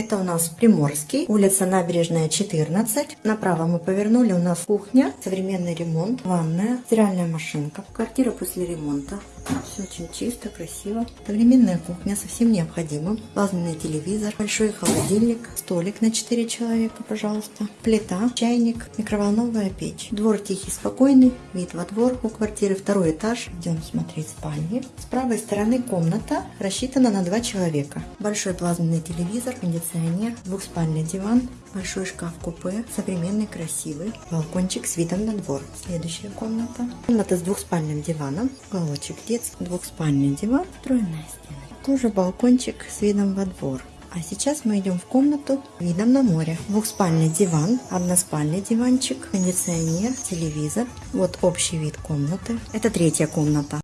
Это у нас Приморский, улица Набережная, 14. Направо мы повернули, у нас кухня, современный ремонт, ванная, стиральная машинка. Квартира после ремонта. Все очень чисто, красиво. Современная кухня со всем необходимым. Плазменный телевизор, большой холодильник, столик на 4 человека, пожалуйста. Плита, чайник, микроволновая печь. Двор тихий, спокойный, вид во двор у квартиры, второй этаж. Идем смотреть спальни. С правой стороны комната рассчитана на 2 человека. Большой плазменный телевизор, кондиционер, двухспальный диван, большой шкаф-купе, современный, красивый. Балкончик с видом на двор. Следующая комната. Комната с двухспальным диваном, уголочек детский, двухспальный диван, встроенная стена. Тоже балкончик с видом во двор. А сейчас мы идем в комнату видом на море. Двухспальный диван, односпальный диванчик, кондиционер, телевизор. Вот общий вид комнаты. Это третья комната.